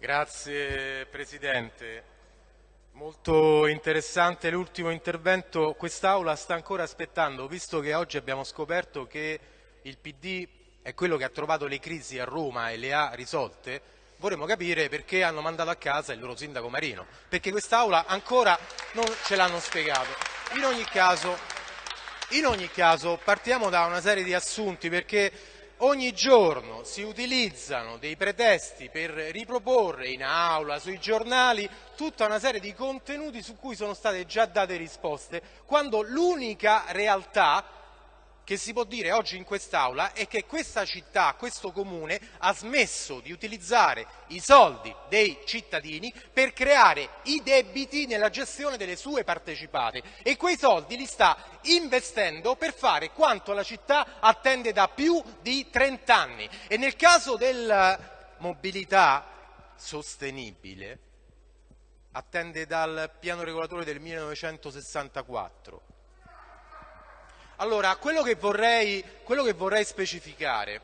Grazie Presidente. Molto interessante l'ultimo intervento. Quest'Aula sta ancora aspettando, visto che oggi abbiamo scoperto che il PD è quello che ha trovato le crisi a Roma e le ha risolte, vorremmo capire perché hanno mandato a casa il loro sindaco Marino, perché quest'Aula ancora non ce l'hanno spiegato. In ogni caso, in ogni caso partiamo da una serie di assunti perché ogni giorno si utilizzano dei pretesti per riproporre in aula, sui giornali, tutta una serie di contenuti su cui sono state già date risposte, quando l'unica realtà che si può dire oggi in quest'Aula è che questa città, questo comune, ha smesso di utilizzare i soldi dei cittadini per creare i debiti nella gestione delle sue partecipate e quei soldi li sta investendo per fare quanto la città attende da più di 30 anni. E nel caso della mobilità sostenibile attende dal piano regolatore del 1964 allora, quello che vorrei, quello che vorrei specificare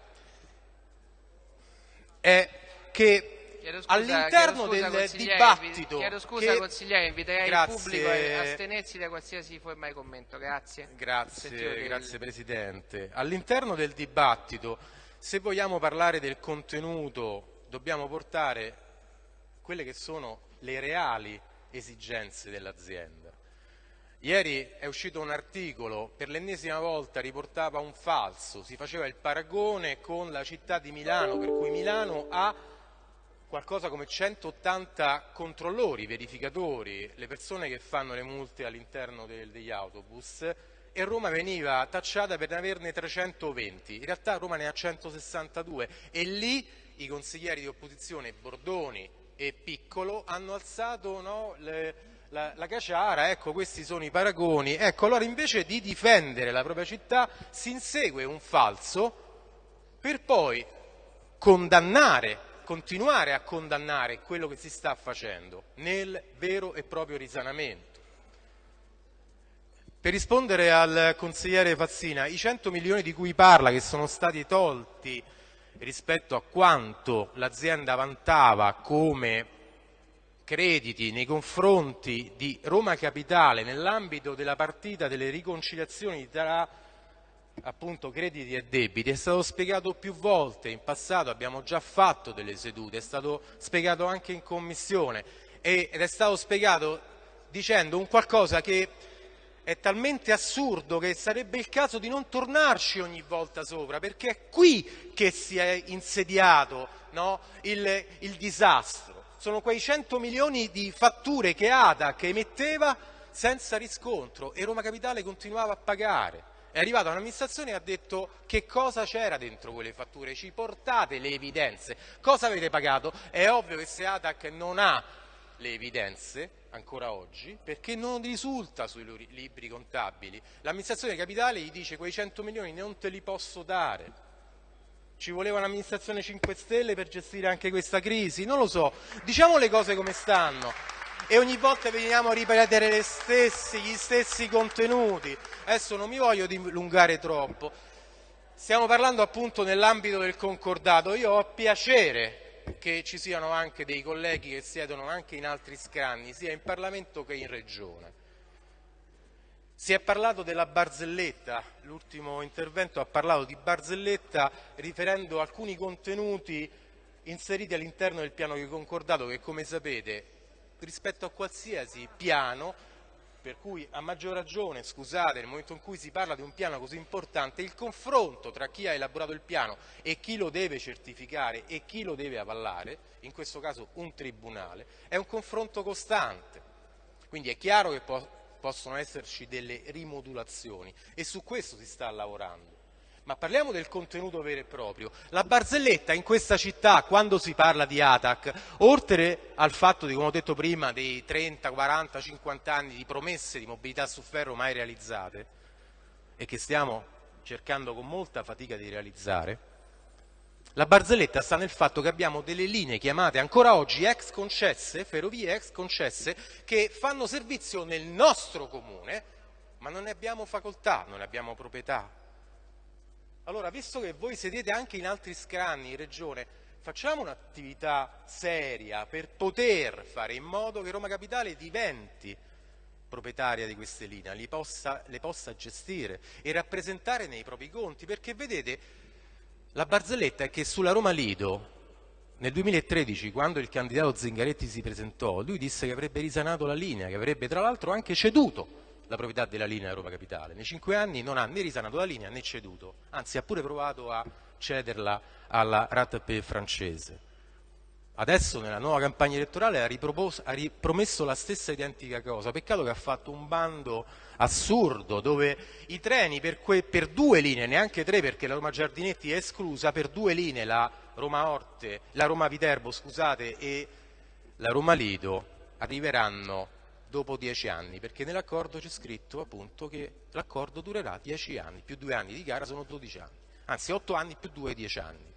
è che all'interno del dibattito... Chiedo scusa che... consigliere, inviterei grazie, il pubblico a astenersi da qualsiasi forma di commento. Grazie. Grazie, grazie Presidente. All'interno del dibattito, se vogliamo parlare del contenuto, dobbiamo portare quelle che sono le reali esigenze dell'azienda. Ieri è uscito un articolo, per l'ennesima volta riportava un falso, si faceva il paragone con la città di Milano, per cui Milano ha qualcosa come 180 controllori, verificatori, le persone che fanno le multe all'interno degli autobus e Roma veniva tacciata per averne 320, in realtà Roma ne ha 162 e lì i consiglieri di opposizione Bordoni e Piccolo hanno alzato no, le, la, la caciara, ecco questi sono i paragoni, ecco allora invece di difendere la propria città si insegue un falso per poi condannare, continuare a condannare quello che si sta facendo nel vero e proprio risanamento. Per rispondere al consigliere Fazzina, i 100 milioni di cui parla che sono stati tolti rispetto a quanto l'azienda vantava come crediti nei confronti di Roma Capitale nell'ambito della partita delle riconciliazioni tra appunto crediti e debiti. È stato spiegato più volte, in passato abbiamo già fatto delle sedute, è stato spiegato anche in commissione ed è stato spiegato dicendo un qualcosa che è talmente assurdo che sarebbe il caso di non tornarci ogni volta sopra, perché è qui che si è insediato no, il, il disastro sono quei 100 milioni di fatture che ADAC emetteva senza riscontro e Roma Capitale continuava a pagare. È arrivata un'amministrazione e ha detto che cosa c'era dentro quelle fatture, ci portate le evidenze, cosa avete pagato? È ovvio che se ADAC non ha le evidenze, ancora oggi, perché non risulta sui libri contabili. L'amministrazione capitale gli dice quei 100 milioni non te li posso dare. Ci voleva un'amministrazione 5 Stelle per gestire anche questa crisi? Non lo so. Diciamo le cose come stanno. E ogni volta veniamo a ripetere stessi, gli stessi contenuti. Adesso non mi voglio dilungare troppo. Stiamo parlando appunto nell'ambito del concordato. Io ho piacere che ci siano anche dei colleghi che siedono anche in altri scranni, sia in Parlamento che in Regione. Si è parlato della barzelletta, l'ultimo intervento ha parlato di barzelletta riferendo alcuni contenuti inseriti all'interno del piano di concordato che come sapete rispetto a qualsiasi piano per cui a maggior ragione, scusate, nel momento in cui si parla di un piano così importante, il confronto tra chi ha elaborato il piano e chi lo deve certificare e chi lo deve avallare, in questo caso un tribunale, è un confronto costante. Quindi è chiaro che può possono esserci delle rimodulazioni e su questo si sta lavorando. Ma parliamo del contenuto vero e proprio. La barzelletta in questa città, quando si parla di ATAC, oltre al fatto di, come ho detto prima, dei 30, 40, 50 anni di promesse di mobilità su ferro mai realizzate e che stiamo cercando con molta fatica di realizzare, la barzelletta sta nel fatto che abbiamo delle linee chiamate ancora oggi ex concesse, ferrovie ex concesse, che fanno servizio nel nostro comune, ma non ne abbiamo facoltà, non ne abbiamo proprietà. Allora, visto che voi sedete anche in altri scranni in regione, facciamo un'attività seria per poter fare in modo che Roma Capitale diventi proprietaria di queste linee, le possa, le possa gestire e rappresentare nei propri conti, perché vedete, la barzelletta è che sulla Roma Lido nel 2013, quando il candidato Zingaretti si presentò, lui disse che avrebbe risanato la linea, che avrebbe tra l'altro anche ceduto la proprietà della linea Roma Capitale. Nei cinque anni non ha né risanato la linea né ceduto, anzi ha pure provato a cederla alla RATP francese. Adesso nella nuova campagna elettorale ha, ha, ripromesso la stessa identica cosa, peccato che ha fatto un bando assurdo dove i treni per, per due linee, neanche tre perché la Roma Giardinetti è esclusa, per due linee, la Roma, Orte, la Roma Viterbo scusate, e la Roma Lido, arriveranno dopo dieci anni, perché nell'accordo c'è scritto appunto che l'accordo durerà dieci anni, più due anni di gara sono dodici anni, anzi otto anni più due dieci anni.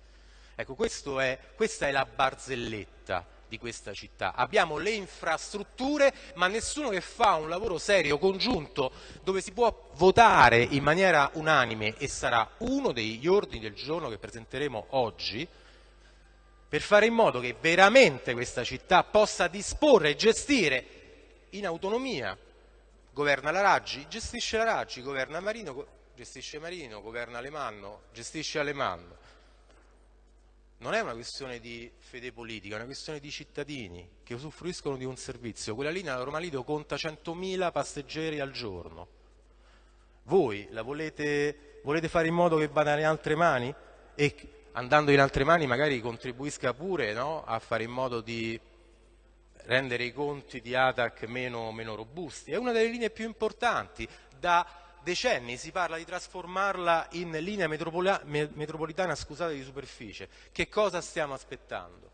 Ecco, è, questa è la barzelletta di questa città. Abbiamo le infrastrutture, ma nessuno che fa un lavoro serio, congiunto, dove si può votare in maniera unanime e sarà uno degli ordini del giorno che presenteremo oggi, per fare in modo che veramente questa città possa disporre e gestire in autonomia. Governa la Raggi, gestisce la Raggi, governa Marino, gestisce Marino, governa Alemanno, gestisce Alemanno non è una questione di fede politica, è una questione di cittadini che usufruiscono di un servizio. Quella linea Roma Lido conta 100.000 passeggeri al giorno. Voi la volete, volete, fare in modo che vada in altre mani? E andando in altre mani magari contribuisca pure no? a fare in modo di rendere i conti di ATAC meno, meno robusti. È una delle linee più importanti da decenni si parla di trasformarla in linea metropolitana scusate, di superficie. Che cosa stiamo aspettando?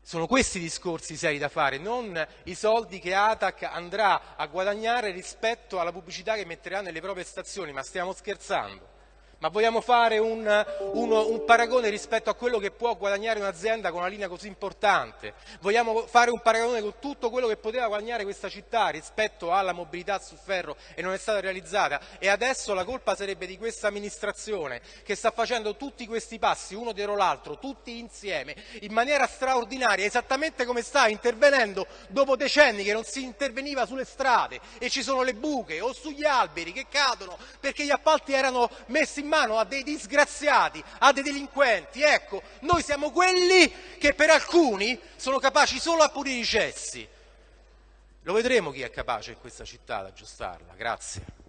Sono questi discorsi seri da fare, non i soldi che Atac andrà a guadagnare rispetto alla pubblicità che metterà nelle proprie stazioni, ma stiamo scherzando. Ma vogliamo fare un, un, un, paragone rispetto a quello che può guadagnare un'azienda con una linea così importante? Vogliamo fare un paragone con tutto quello che poteva guadagnare questa città rispetto alla mobilità su ferro e non è stata realizzata? E adesso la colpa sarebbe di questa amministrazione che sta facendo tutti questi passi, uno dietro l'altro, tutti insieme, in maniera straordinaria, esattamente come sta intervenendo dopo decenni che non si interveniva sulle strade e ci sono le buche o sugli alberi che cadono perché gli appalti erano messi in mano a dei disgraziati, a dei delinquenti. Ecco, noi siamo quelli che per alcuni sono capaci solo a pulire i cessi. Lo vedremo chi è capace in questa città ad aggiustarla. Grazie.